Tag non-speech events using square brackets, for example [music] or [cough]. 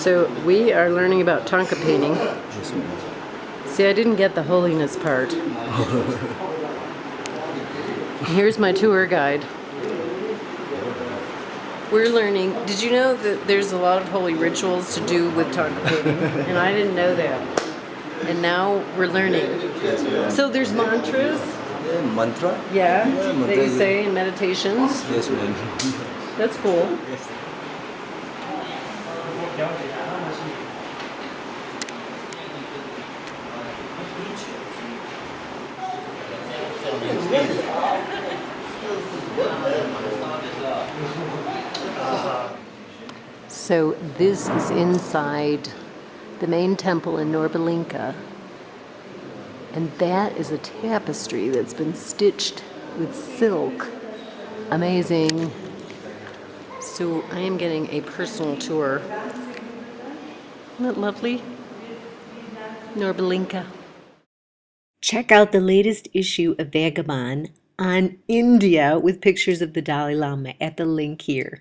So we are learning about Thangka painting. See, I didn't get the holiness part. [laughs] Here's my tour guide. We're learning. Did you know that there's a lot of holy rituals to do with Thangka painting? and I didn't know that. And now we're learning. So there's mantras, Yeah, mantra? yeah, Yeah, that you say in meditations. Yes, ma'am. That's cool. yes. So this is inside the main temple in Norbulingka. And that is a tapestry that's been stitched with silk. Amazing. So I am getting a personal tour. Isn't lovely? Norbulingka. Check out the latest issue of Vagabond on India with pictures of the Dalai Lama at the link here.